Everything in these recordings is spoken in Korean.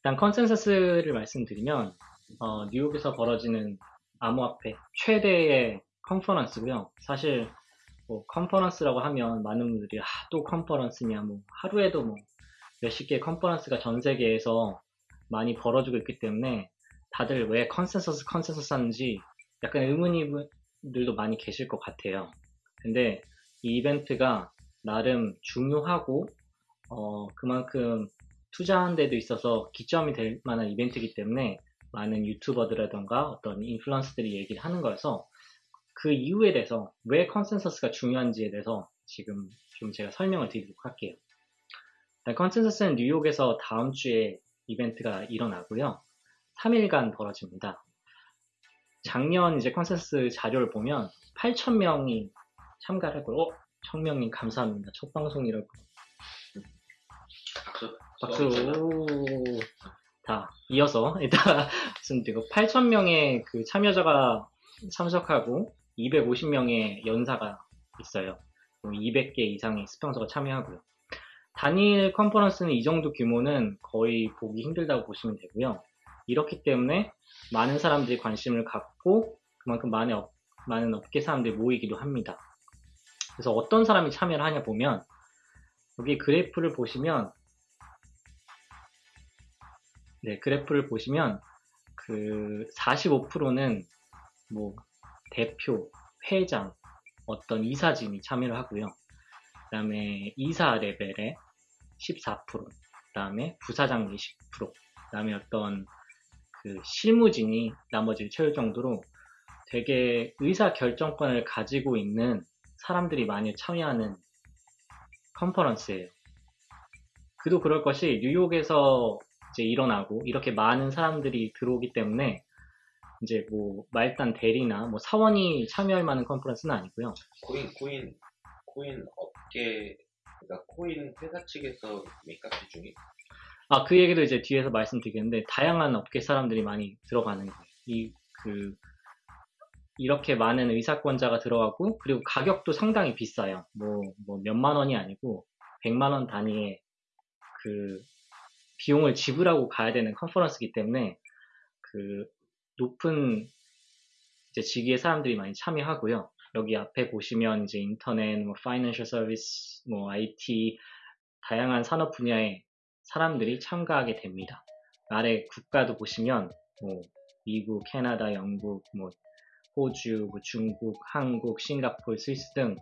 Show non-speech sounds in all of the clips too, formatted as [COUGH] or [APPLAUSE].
일단 컨센서스를 말씀드리면 어, 뉴욕에서 벌어지는 암호화폐 최대의 컨퍼런스고요. 사실 뭐 컨퍼런스라고 하면 많은 분들이 아, 또 컨퍼런스냐 뭐 하루에도 뭐 몇십 개의 컨퍼런스가 전 세계에서 많이 벌어지고 있기 때문에 다들 왜 컨센서스 컨센서스 하는지 약간 의문이들도 많이 계실 것 같아요. 근데 이 이벤트가 나름 중요하고 어, 그만큼 투자한 데도 있어서 기점이 될 만한 이벤트이기 때문에 많은 유튜버들이라던가 어떤 인플루언서들이 얘기를 하는 거여서 그 이유에 대해서 왜 컨센서스가 중요한지에 대해서 지금 좀 제가 설명을 드리도록 할게요. 컨센서스는 뉴욕에서 다음 주에 이벤트가 일어나고요. 3일간 벌어집니다. 작년 이제 컨센서스 자료를 보면 8,000명이 참가를 했고요. 어? 청명님 감사합니다. 첫 방송 이라고. 박수. 박수. 다 이어서 [LAUGHS] 일단 말씀드리고 8,000명의 그 참여자가 참석하고 250명의 연사가 있어요. 200개 이상의 스폰서가 참여하고요. 단일 컨퍼런스는 이 정도 규모는 거의 보기 힘들다고 보시면 되고요. 이렇기 때문에 많은 사람들이 관심을 갖고 그만큼 많은, 업, 많은 업계 사람들이 모이기도 합니다. 그래서 어떤 사람이 참여를 하냐 보면 여기 그래프를 보시면 네, 그래프를 보시면 그 45%는 뭐 대표, 회장, 어떤 이사진이 참여를 하고요. 그 다음에 이사 레벨에 14%, 그 다음에 부사장이 10%, 그 다음에 어떤 그 실무진이 나머지를 채울 정도로 되게 의사 결정권을 가지고 있는 사람들이 많이 참여하는 컨퍼런스예요. 그도 그럴 것이 뉴욕에서 이제 일어나고 이렇게 많은 사람들이 들어오기 때문에 이제 뭐 말단 대리나 뭐 사원이 참여할 만한 컨퍼런스는 아니고요. 코인 코인 코인 업계 그러니까 코인 회사 측에서 메이크업 중에 아그 얘기도 이제 뒤에서 말씀드리겠는데 다양한 업계 사람들이 많이 들어가는 거예요. 이 그 이렇게 많은 의사권자가 들어가고 그리고 가격도 상당히 비싸요. 뭐 뭐 몇만 원이 아니고 100만 원 단위의 그 비용을 지불하고 가야 되는 컨퍼런스이기 때문에 그 높은 이제 직위의 사람들이 많이 참여하고요. 여기 앞에 보시면 이제 인터넷, 뭐 파이낸셜 서비스, 뭐 IT 다양한 산업 분야의 사람들이 참가하게 됩니다. 아래 국가도 보시면 뭐 미국, 캐나다, 영국, 뭐 호주, 뭐 중국, 한국, 싱가폴, 스위스 등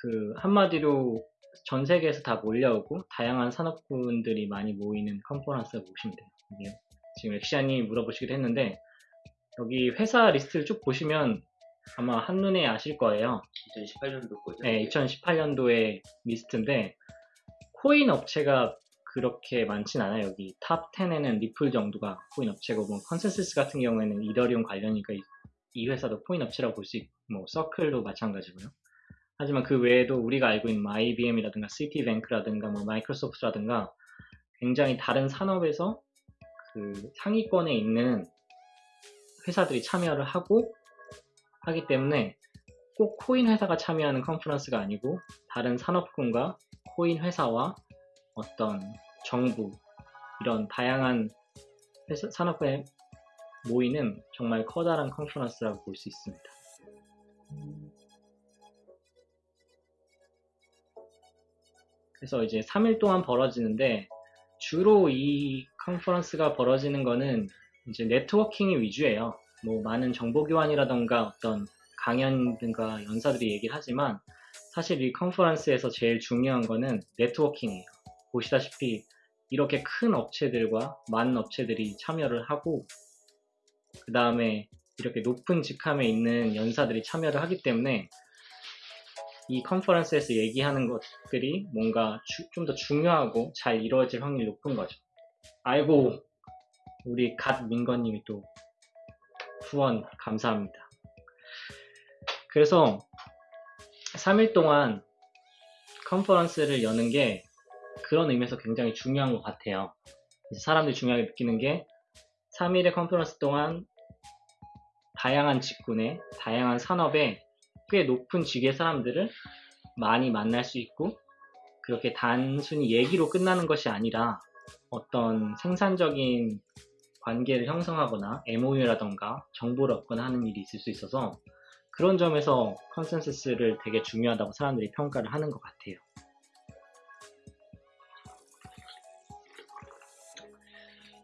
그 한마디로 전 세계에서 다 몰려오고 다양한 산업군들이 많이 모이는 컨퍼런스라고 보시면 돼요. 이게 지금 엑시아님 물어보시기도 했는데 여기 회사 리스트를 쭉 보시면 아마 한눈에 아실 거예요. 2018년도 거죠? 네, 2018년도의 리스트인데 코인 업체가 그렇게 많진 않아요. 여기 top 10에는 리플 정도가 코인 업체고 뭐 컨센서스 같은 경우에는 이더리움 관련이니까 이, 이 회사도 코인 업체라고 볼 수 있고 뭐 서클도 마찬가지고요. 하지만 그 외에도 우리가 알고 있는 뭐 IBM이라든가 시티뱅크라든가 뭐 마이크로소프트라든가 굉장히 다른 산업에서 그 상위권에 있는 회사들이 참여를 하고 하기 때문에 꼭 코인 회사가 참여하는 컨퍼런스가 아니고 다른 산업군과 코인 회사와 어떤 정부 이런 다양한 회사, 산업에 모이는 정말 커다란 컨퍼런스라고 볼 수 있습니다. 그래서 이제 3일 동안 벌어지는데 주로 이 컨퍼런스가 벌어지는 거는 이제 네트워킹이 위주예요. 뭐 많은 정보 교환이라던가 어떤 강연 등과 연사들이 얘기를 하지만 사실 이 컨퍼런스에서 제일 중요한 거는 네트워킹이에요. 보시다시피 이렇게 큰 업체들과 많은 업체들이 참여를 하고 그 다음에 이렇게 높은 직함에 있는 연사들이 참여를 하기 때문에 이 컨퍼런스에서 얘기하는 것들이 뭔가 좀 더 중요하고 잘 이루어질 확률이 높은 거죠. 아이고 우리 갓 민건님이 또 후원 감사합니다. 그래서 3일 동안 컨퍼런스를 여는 게 그런 의미에서 굉장히 중요한 것 같아요. 사람들이 중요하게 느끼는 게 3일의 컨퍼런스 동안 다양한 직군에 다양한 산업에 꽤 높은 직의 사람들을 많이 만날 수 있고 그렇게 단순히 얘기로 끝나는 것이 아니라 어떤 생산적인 관계를 형성하거나 MOU라던가 정보를 얻거나 하는 일이 있을 수 있어서 그런 점에서 컨센서스를 되게 중요하다고 사람들이 평가를 하는 것 같아요.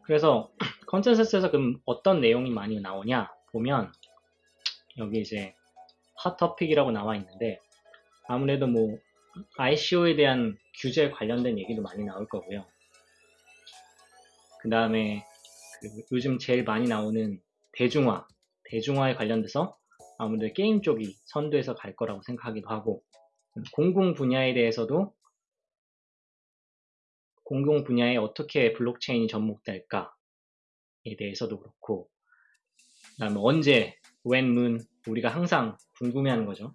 그래서 [CLEARS THROAT] 컨센서스에서 그럼 어떤 내용이 많이 나오냐 보면 여기 이제 핫 토픽이라고 나와 있는데 아무래도 뭐 ICO에 대한 규제 관련된 얘기도 많이 나올 거고요. 그 다음에 요즘 제일 많이 나오는 대중화, 대중화에 관련돼서 아무래도 게임 쪽이 선두에서 갈 거라고 생각하기도 하고 공공 분야에 대해서도 공공 분야에 어떻게 블록체인이 접목될까에 대해서도 그렇고 그 다음에 언제 when moon 우리가 항상 궁금해하는 거죠.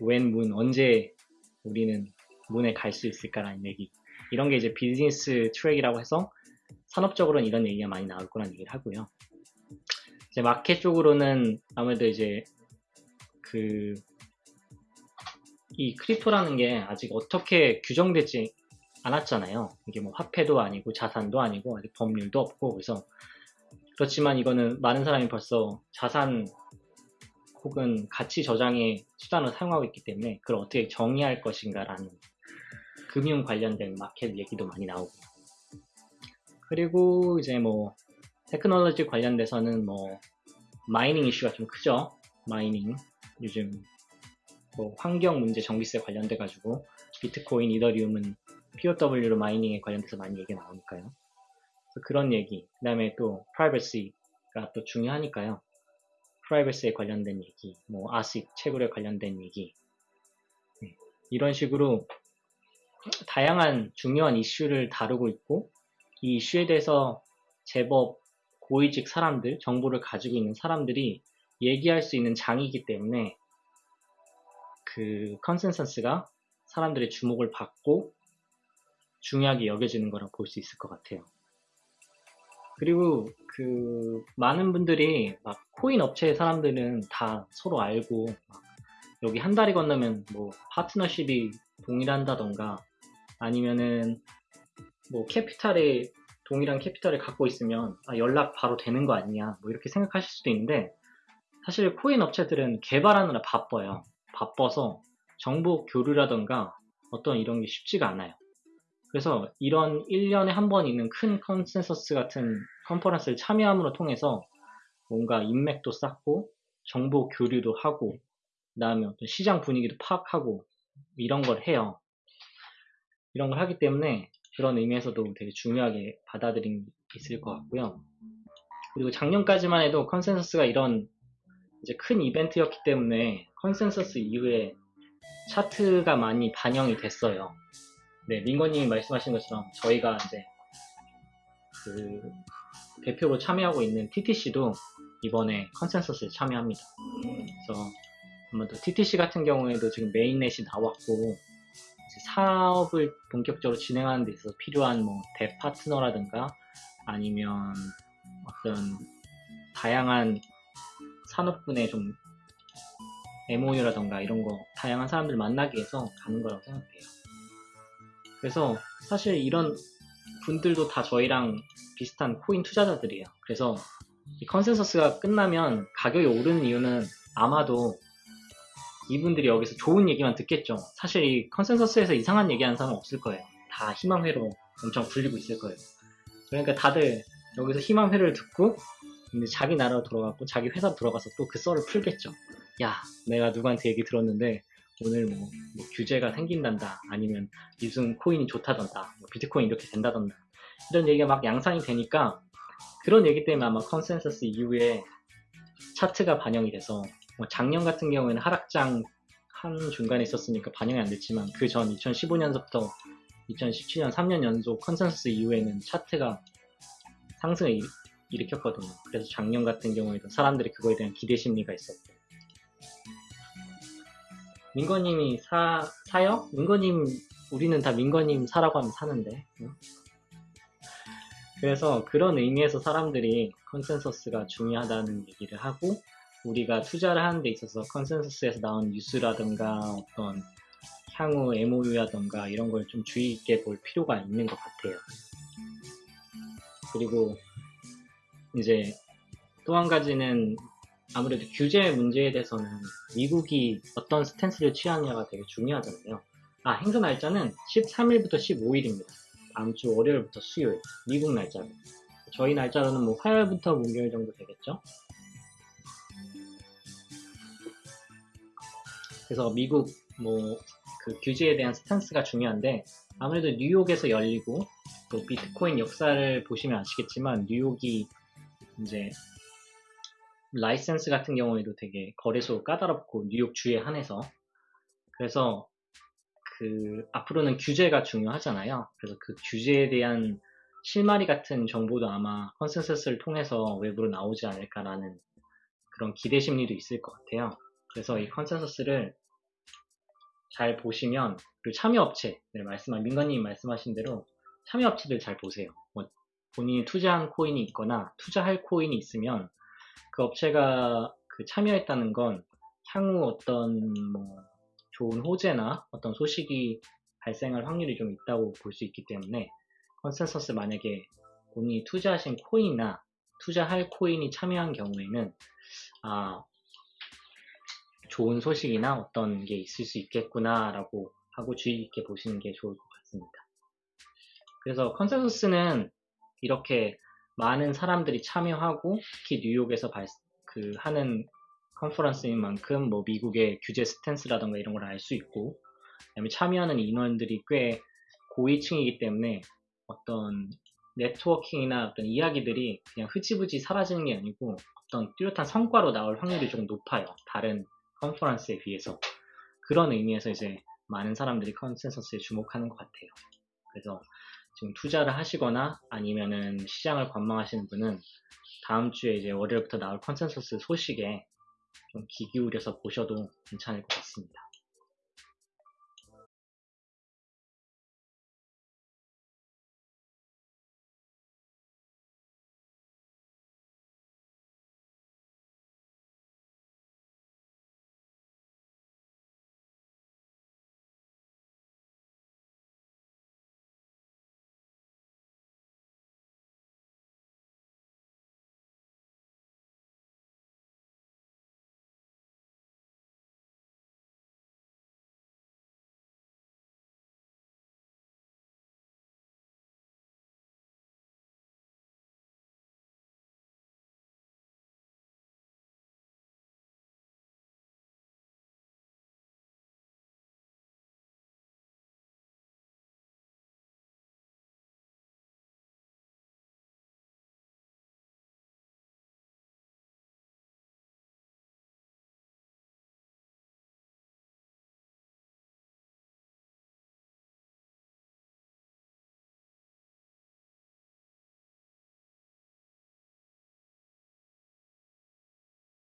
when moon 언제 우리는 moon에 갈 수 있을까라는 얘기 이런 게 이제 비즈니스 트랙이라고 해서 산업적으로는 이런 얘기가 많이 나올 거라는 얘기를 하고요. 이제 마켓 쪽으로는 아무래도 이제 그 이 crypto라는 게 아직 어떻게 규정되지 않았잖아요. 이게 뭐 화폐도 아니고 자산도 아니고 아직 법률도 없고 그래서 그렇지만 이거는 많은 사람이 벌써 자산 혹은 가치 저장의 수단을 사용하고 있기 때문에 그걸 어떻게 정의할 것인가라는 금융 관련된 마켓 얘기도 많이 나오고요. 그리고 이제 뭐 테크놀로지 관련돼서는 뭐 mining 이슈가 좀 크죠. mining 요즘 뭐 환경 문제 전기세 관련돼 가지고 비트코인, 이더리움은 POW로 마이닝에 관련돼서 많이 얘기 나오니까요. 그런 얘기, 그 다음에 또 프라이버시가 또 중요하니까요. 프라이버시에 관련된 얘기, 뭐 아식, 채굴에 관련된 얘기 네. 이런 식으로 다양한 중요한 이슈를 다루고 있고 이 이슈에 대해서 제법 고위직 사람들, 정보를 가지고 있는 사람들이 얘기할 수 있는 장이기 때문에 그 컨센서스가 사람들의 주목을 받고 중요하게 여겨지는 거라고 볼 수 있을 것 같아요. 그리고 그 많은 분들이 막 코인 업체의 사람들은 다 서로 알고 여기 한 다리 건너면 뭐 파트너십이 동일한다던가 아니면은 뭐 캐피탈에 동일한 캐피탈을 갖고 있으면 아, 연락 바로 되는 거 아니냐 뭐 이렇게 생각하실 수도 있는데 사실 코인 업체들은 개발하느라 바빠요. 바빠서 정보 교류라던가 어떤 이런 게 쉽지가 않아요. 그래서 이런 1년에 한 번 있는 큰 컨센서스 같은 컨퍼런스를 참여함으로 통해서 뭔가 인맥도 쌓고 정보 교류도 하고 그 다음에 어떤 시장 분위기도 파악하고 이런 걸 해요. 이런 걸 하기 때문에 그런 의미에서도 되게 중요하게 받아들인 게 있을 것 같고요. 그리고 작년까지만 해도 컨센서스가 이런 이제 큰 이벤트였기 때문에 컨센서스 이후에 차트가 많이 반영이 됐어요. 네, 민건님이 말씀하신 것처럼 저희가 이제 그 대표로 참여하고 있는 TTC도 이번에 컨센서스에 참여합니다. 그래서 아무래도 TTC 같은 경우에도 지금 mainnet이 나왔고 사업을 본격적으로 진행하는 데 있어서 필요한 뭐 대파트너라든가 아니면 어떤 다양한 산업군의 좀 MOU라던가 이런 거 다양한 사람들 만나기 위해서 가는 거라고 생각해요. 그래서 사실 이런 분들도 다 저희랑 비슷한 코인 투자자들이에요. 그래서 이 컨센서스가 끝나면 가격이 오르는 이유는 아마도 이분들이 여기서 좋은 얘기만 듣겠죠. 사실 이 컨센서스에서 이상한 얘기하는 사람은 없을 거예요. 다 희망회로 엄청 굴리고 있을 거예요. 그러니까 다들 여기서 희망회로를 듣고 이제 자기 나라로 돌아가고 자기 회사로 돌아가서 또 그 썰을 풀겠죠. 야, 내가 누구한테 얘기 들었는데 오늘 뭐, 뭐 규제가 생긴단다. 아니면 무슨 코인이 좋다던다. 뭐 비트코인 이렇게 된다던다. 이런 얘기가 막 양산이 되니까 그런 얘기 때문에 아마 컨센서스 이후에 차트가 반영이 돼서 뭐 작년 같은 경우에는 하락장 한 중간에 있었으니까 반영이 안 됐지만 그 전 2015년부터 2017년 3년 연속 컨센서스 이후에는 차트가 상승을 일, 일으켰거든요. 그래서 작년 같은 경우에도 사람들이 그거에 대한 기대 심리가 있었고 민거님이 사, 사요? 민거님, 우리는 다 민거님 사라고 하면 사는데. 그래서 그런 의미에서 사람들이 컨센서스가 중요하다는 얘기를 하고, 우리가 투자를 하는 데 있어서 컨센서스에서 나온 뉴스라든가 어떤 향후 MOU라든가 이런 걸 좀 주의 있게 볼 필요가 있는 것 같아요. 그리고 이제 또 한 가지는 아무래도 규제 문제에 대해서는 미국이 어떤 스탠스를 취하느냐가 되게 중요하잖아요. 아, 행사 날짜는 13일부터 15일입니다. 다음 주 월요일부터 수요일. 미국 날짜로. 저희 날짜로는 뭐 화요일부터 목요일 정도 되겠죠? 그래서 미국 뭐 그 규제에 대한 스탠스가 중요한데 아무래도 뉴욕에서 열리고 또 비트코인 역사를 보시면 아시겠지만 뉴욕이 이제 라이센스 같은 경우에도 되게 거래소 까다롭고 뉴욕 주에 한해서 그래서 그 앞으로는 규제가 중요하잖아요. 그래서 그 규제에 대한 실마리 같은 정보도 아마 컨센서스를 통해서 외부로 나오지 않을까라는 그런 기대 심리도 있을 것 같아요. 그래서 이 컨센서스를 잘 보시면 그리고 참여업체 네, 말씀한 민관님 말씀하신 대로 참여업체들 잘 보세요. 뭐 본인이 투자한 코인이 있거나 투자할 코인이 있으면 그 업체가 그 참여했다는 건 향후 어떤 뭐 좋은 호재나 어떤 소식이 발생할 확률이 좀 있다고 볼 수 있기 때문에 컨센서스 만약에 본인이 투자하신 코인이나 투자할 코인이 참여한 경우에는 아 좋은 소식이나 어떤 게 있을 수 있겠구나라고 하고 주의 깊게 보시는 게 좋을 것 같습니다. 그래서 컨센서스는 이렇게 많은 사람들이 참여하고 특히 뉴욕에서 발, 그 하는 컨퍼런스인 만큼 뭐 미국의 규제 스탠스라던가 이런 걸 알 수 있고 그다음에 참여하는 인원들이 꽤 고위층이기 때문에 어떤 네트워킹이나 어떤 이야기들이 그냥 흐지부지 사라지는 게 아니고 어떤 뚜렷한 성과로 나올 확률이 조금 높아요. 다른 컨퍼런스에 비해서 그런 의미에서 이제 많은 사람들이 컨센서스에 주목하는 것 같아요. 그래서 지금 투자를 하시거나 아니면은 시장을 관망하시는 분은 다음 주에 이제 월요일부터 나올 컨센서스 소식에 좀 귀 기울여서 보셔도 괜찮을 것 같습니다.